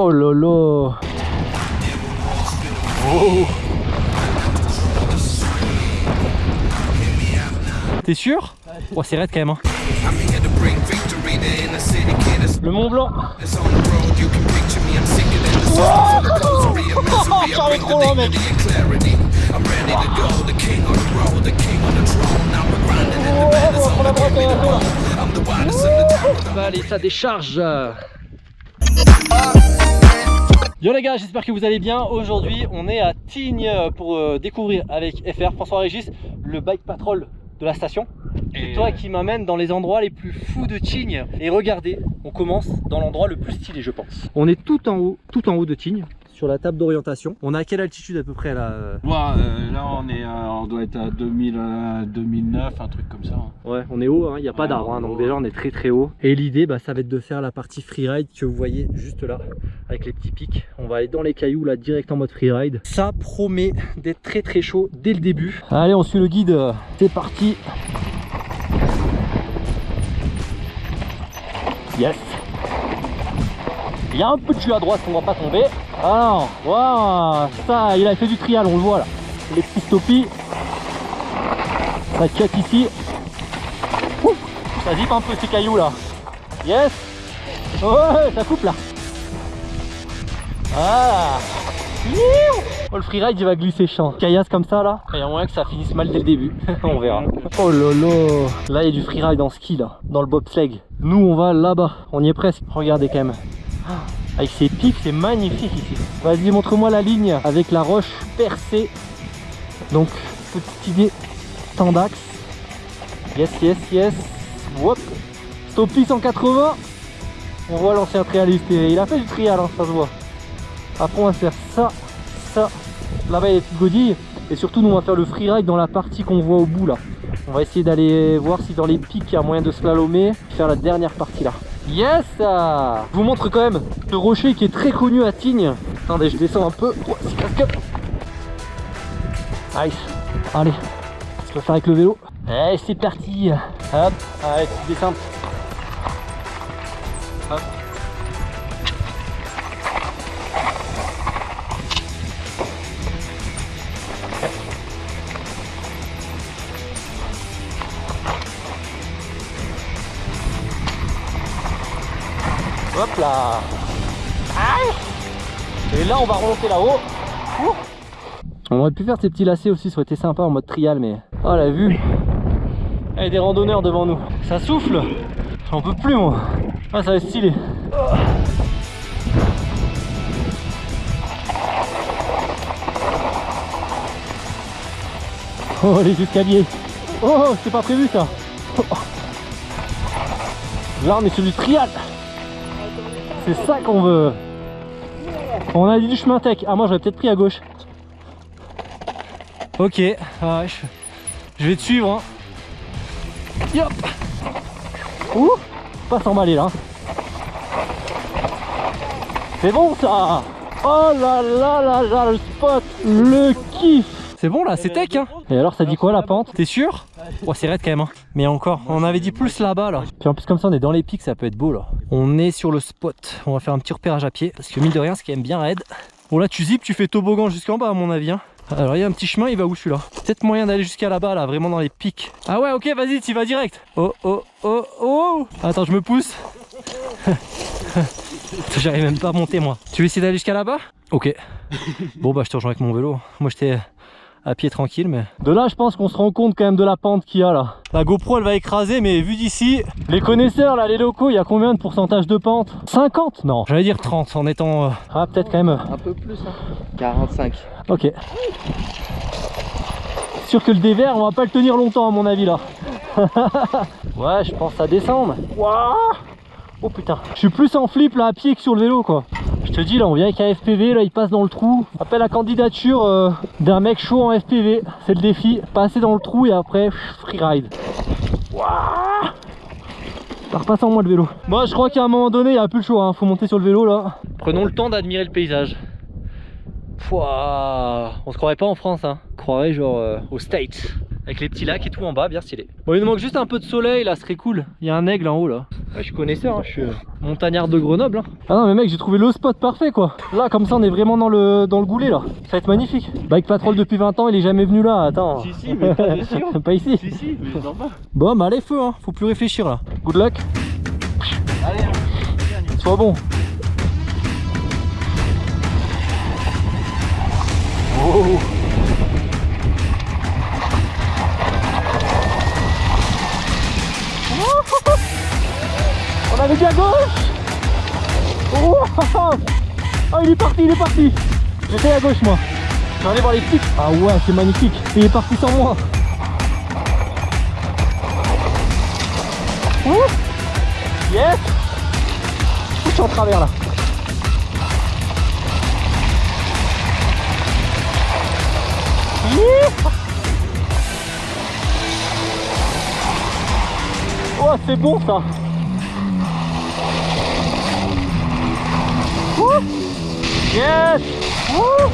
Oh lolo oh. T'es sûr Oh c'est raide quand même hein. Le Mont Blanc J'arrive trop loin mec Allez ça décharge Yo les gars, j'espère que vous allez bien. Aujourd'hui, on est à Tignes pour euh, découvrir avec FR, François Régis, le bike patrol de la station. C'est toi qui m'amène dans les endroits les plus fous de Tignes. Et regardez, on commence dans l'endroit le plus stylé, je pense. On est tout en haut, tout en haut de Tignes sur la table d'orientation. On a à quelle altitude à peu près là euh ouais, euh, Là on est, euh, on doit être à 2000, 2009, un truc comme ça. Hein. Ouais, on est haut, il n'y a pas d'arbre, hein, donc déjà on est très très haut. Et l'idée, bah, ça va être de faire la partie freeride que vous voyez juste là, avec les petits pics. On va aller dans les cailloux là, direct en mode freeride. Ça promet d'être très très chaud dès le début. Allez, on suit le guide, c'est parti. Yes il y a un peu de jus à droite, on va pas tomber. Alors, waouh, ça, il a fait du trial, on le voit là. Les petits stoppies. Ça cut ici. ça zip un peu ces cailloux là. Yes. Ça coupe là. Ah. Oh, le freeride il va glisser champ. Caillasse comme ça là. Il y a moyen que ça finisse mal dès le début. on verra. Oh lolo. Là il y a du freeride en ski là. Dans le bobsleigh. Nous on va là-bas. On y est presque. Regardez quand même. Avec ces pics, c'est magnifique ici. Vas-y, montre-moi la ligne avec la roche percée. Donc, petite idée, temps d'axe. Yes, yes, yes. Hop. Stoppy 180. On voit l'ancien trialiste. Il a fait du trial, hein, ça se voit. Après, on va faire ça, ça. Là-bas, il y a des. Et surtout, nous, on va faire le freeride dans la partie qu'on voit au bout, là. On va essayer d'aller voir si dans les pics, il y a moyen de slalomer. Faire la dernière partie, là. Yes Je vous montre quand même le rocher qui est très connu à Tignes. Attendez, je descends un peu. Oh, Nice. Allez, je vais faire avec le vélo. Allez, c'est parti. Hop, allez, petite descente. Hop. Hop là. Et là on va remonter là-haut. On aurait pu faire ces petits lacets aussi, ça aurait été sympa en mode trial mais... Oh la vue. Il y a des randonneurs devant nous. Ça souffle. J'en peux plus moi. Ah ça va être stylé. Oh les escaliers. Oh c'est pas prévu ça. Là on est sur du trial c'est ça qu'on veut. On a dit du chemin tech. Ah moi j'aurais peut-être pris à gauche. Ok, ah, je... vais te suivre. Hein. Yop Ouh Pas s'emballer là. C'est bon ça Oh là là là là le spot Le kiff c'est bon là, c'est tech hein Et alors ça dit quoi la pente? T'es sûr? Oh c'est raide quand même hein. Mais encore, on avait dit plus là-bas là. Puis en plus comme ça on est dans les pics, ça peut être beau là. On est sur le spot. On va faire un petit repérage à pied. Parce que mine de rien, c'est quand même bien raide. Bon là tu zips, tu fais toboggan jusqu'en bas à mon avis hein. Alors il y a un petit chemin, il va où celui-là? Peut-être moyen d'aller jusqu'à là-bas là, vraiment dans les pics. Ah ouais ok vas-y, tu vas direct. Oh oh oh oh Attends je me pousse. J'arrive même pas à monter moi. Tu veux essayer d'aller jusqu'à là-bas? Ok. Bon bah je te rejoins avec mon vélo. Moi j'étais à pied tranquille mais de là je pense qu'on se rend compte quand même de la pente qu'il y a là. la GoPro elle va écraser mais vu d'ici les connaisseurs là les locaux il y a combien de pourcentage de pente? 50 non. j'allais dire 30 en étant euh, ah peut-être quand même euh, un peu plus hein. 45 ok. Sûr que le dévers on va pas le tenir longtemps à mon avis là. Ouais je pense à descendre oh putain. Je suis plus en flip là à pied que sur le vélo quoi te dis là on vient avec un FPV, là il passe dans le trou. Appelle la candidature euh, d'un mec chaud en FPV. C'est le défi. Passer dans le trou et après freeride. Waouh ça repasse en moi le vélo. Moi je crois qu'à un moment donné il n'y a plus le choix, hein. faut monter sur le vélo là. Prenons le temps d'admirer le paysage. Pouah, on se croirait pas en France, hein. on croirait genre euh, aux States. Avec les petits lacs et tout en bas, bien stylé. Bon il nous manque juste un peu de soleil là, ce serait cool. Il y a un aigle en haut là. Ouais, je suis connaisseur, hein, je suis euh, montagnard de Grenoble. hein. Ah non mais mec j'ai trouvé le spot parfait quoi. Là comme ça on est vraiment dans le dans le goulet là. Ça va être magnifique. Bike Patrol depuis 20 ans il est jamais venu là, attends. Si, si, mais pas dessus. pas ici. Si, si, mais. Bon bah allez feu hein, faut plus réfléchir là. Good luck, Allez, hein. sois bon. Oh. Gauche. Oh Ah il est parti, il est parti. J'étais à gauche moi. Je vais aller voir les petits. Ah ouais c'est magnifique. Il est parti sans moi. Oh Yes. Je suis en travers là. Oh c'est bon ça Ouh. Yes Ouh.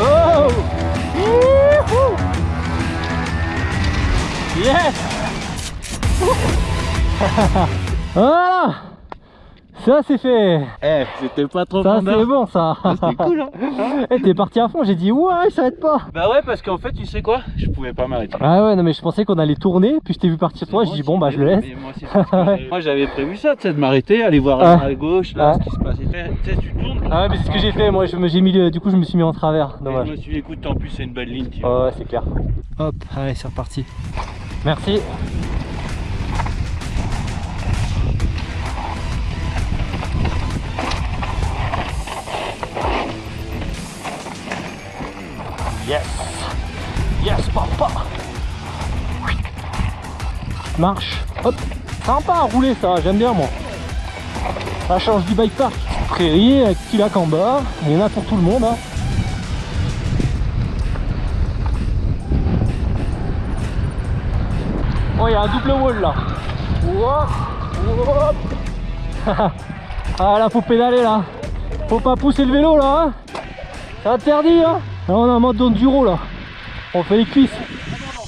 Oh Youhou. Yes Voilà Ça c'est fait Eh, c'était pas trop Ça c'est bon ça C'était cool, hein Eh, T'es parti à fond, j'ai dit ouais ça s'arrête pas Bah ouais, parce qu'en fait, tu sais quoi? Je pouvais pas m'arrêter. Ah ouais non mais je pensais qu'on allait tourner, puis je t'ai vu partir toi, je dis bon bah je le laisse. Moi, j'avais- prévu ça, tu sais, de m'arrêter, aller voir Ah. à gauche, là, Ah. ce qui se passait. Tu sais, tu tournes. Ah ouais mais c'est ce que j'ai fait, moi je me- j'ai mis du coup je me suis mis en travers, dommage. je me suis dit, écoute, en plus, c'est une belle ligne, tu vois. Ouais, ouais, c'est clair. Hop, allez, c'est reparti. Merci. Yes, papa Marche. Hop. Sympa à rouler ça, j'aime bien moi. Ça change du bike park. Prairie avec petit lac en bas. Il y en a pour tout le monde. Hein. Oh, il y a un double wall là. Ah là, faut pédaler là. Faut pas pousser le vélo là. hein. C'est interdit hein. Là, on a un mode d'enduro là. On fait les cuisses.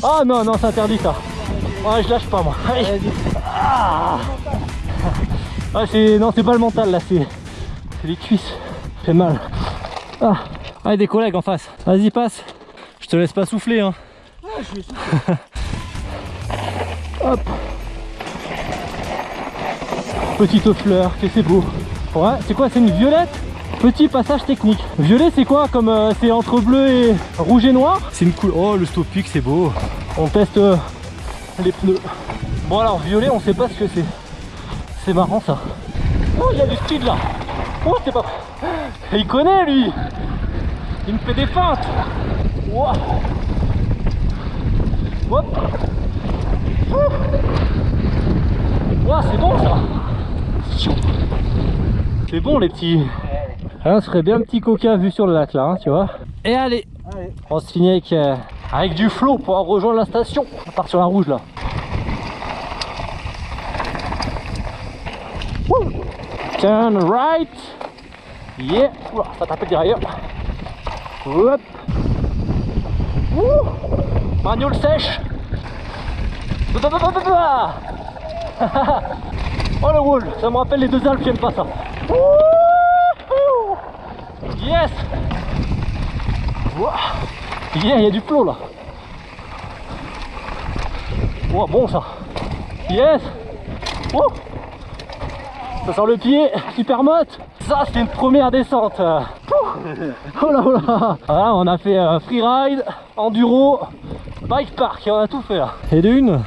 Ah non, non, c'est interdit ça. Ouais, je lâche pas moi. Allez. Ah. Ah, c'est non, c'est pas le mental là, c'est c'est les cuisses. Fait mal. Ah. Ah, des collègues en face. Vas-y, passe. Je te laisse pas souffler hein. Hop. Petite fleur, que c'est beau. Ouais, c'est quoi C'est une violette? Petit passage technique. Violet, c'est quoi Comme euh, c'est entre bleu et rouge et noir? C'est une couleur. Oh, le stop pick, c'est beau. On teste euh, les pneus. Bon, alors, violet, on sait pas ce que c'est. C'est marrant ça. Oh, il y a du speed là. Oh, c'est pas. Il connaît lui. Il me fait des feintes. Hop. C'est bon ça C'est bon les petits Ah, On se ferait bien un petit coca vu sur le lac là, hein, tu vois. Et allez, On se finit avec, euh, avec du flot pour rejoindre la station. On part sur la rouge là. Turn right. Yeah. Ouah, Ça tape derrière. Hop. Ouh. Sèche. Oh le wall, ça me rappelle les deux Alpes, j'aime pas ça. Yes il y a du flot là. Oh, bon ça. Yes Ça sent le pied, super motte. Ça, c'est une première descente. Oh là oh là Voilà, on a fait euh, freeride, enduro, bike park, on a tout fait là. Et de une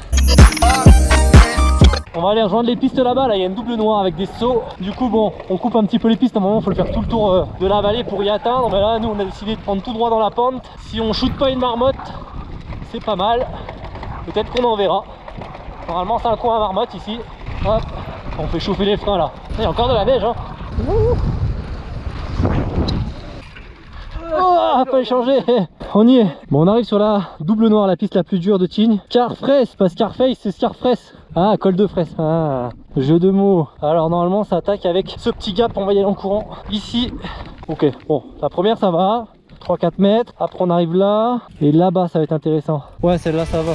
on va aller rejoindre les pistes là-bas, là il y a une double noire avec des sauts. Du coup bon, on coupe un petit peu les pistes, à un moment il faut le faire tout le tour euh, de la vallée pour y atteindre. Mais là nous on a décidé de prendre tout droit dans la pente. Si on shoot pas une marmotte, c'est pas mal. Peut-être qu'on en verra. Normalement c'est un coin à marmotte ici. Hop, on fait chauffer les freins là. Il y a encore de la neige hein. Oh, pas échangé On y est Bon, on arrive sur la double noire, la piste la plus dure de Tignes. Carfresse, pas Scarface, c'est Scarfresse. Ah, col de fraise. Ah, jeu de mots. Alors, normalement, ça attaque avec ce petit gap, on va y aller en courant. Ici, ok, bon, la première, ça va. 3-4 mètres. Après, on arrive là. Et là-bas, ça va être intéressant. Ouais, celle-là, ça va.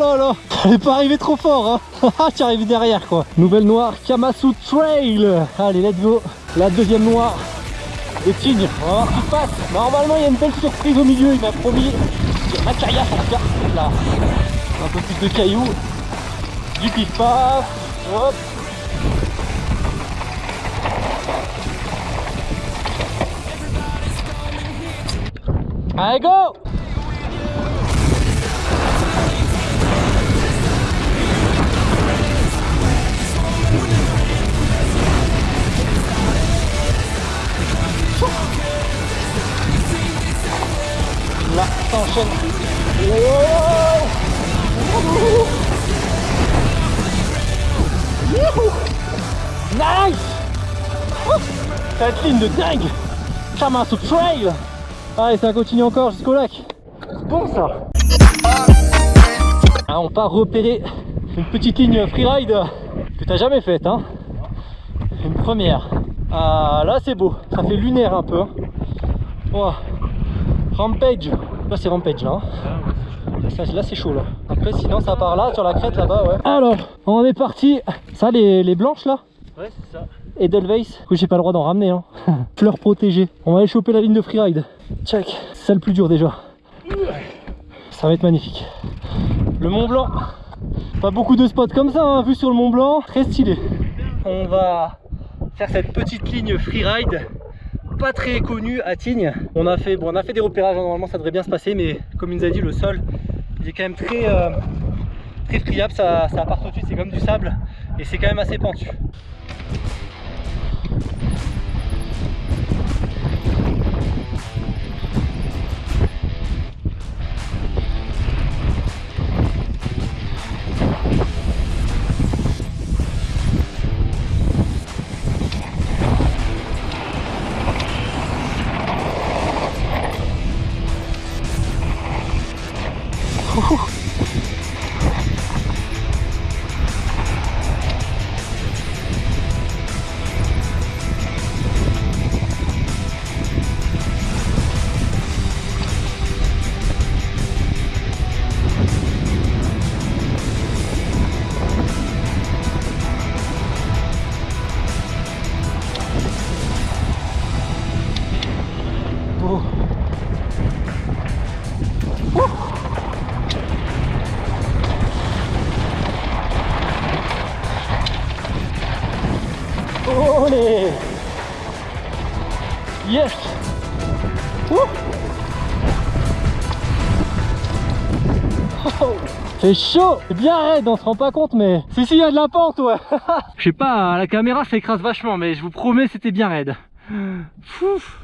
Là là Elle pas arrivée trop fort, hein Tu es arrivé derrière, quoi. Nouvelle noire, Kamasu Trail. Allez, let's go. La deuxième noire de Tignes. On va voir qui se passe. Normalement, il y a une belle surprise au milieu. Il m'a promis. Un caillasse tout cas. Là, un peu plus de cailloux. Du pif paf. Hop. Allez, go Là, ça enchaîne. Nice Cette ligne de dingue Kamasu Trail Allez, ça continue encore jusqu'au lac. Bon ça ah, On part repérer une petite ligne freeride que t'as jamais faite. Hein une première. Ah là c'est beau, ça fait lunaire un peu. Hein. Rampage, là c'est Rampage là. Là c'est chaud là. Après sinon ça part là sur la crête là-bas ouais. Alors on est parti. Ça les, les blanches là Ouais c'est ça. Edelweiss, que j'ai pas le droit d'en ramener hein. Fleurs protégées. On va aller choper la ligne de freeride. Check. C'est ça le plus dur déjà. Ça va être magnifique. Le Mont Blanc. Pas beaucoup de spots comme ça, hein, vu sur le Mont Blanc. Très stylé. On va faire cette petite ligne freeride pas très connue à Tignes. On a fait, bon, on a fait des repérages, hein, normalement ça devrait bien se passer, mais comme il nous a dit, le sol il est quand même très, euh, très friable, ça, ça part tout de suite, c'est comme du sable et c'est quand même assez pentu. Oh C'est chaud C'est bien raide, on se rend pas compte mais... Si si, il y a de la pente ouais Je sais pas, la caméra ça écrase vachement mais je vous promets c'était bien raide. Fouf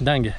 Dingue.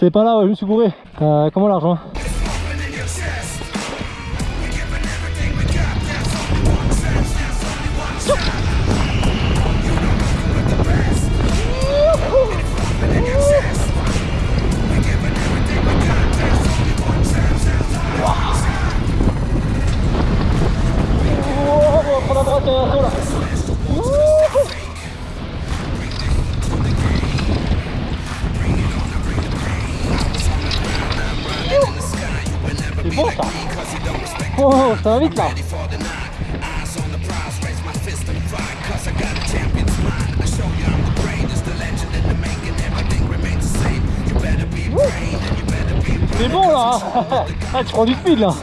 T'es pas là, ouais, je me suis bourré. Euh, comment l'argent? Puerto Rico. C'est bon là Ah tu prends du speed là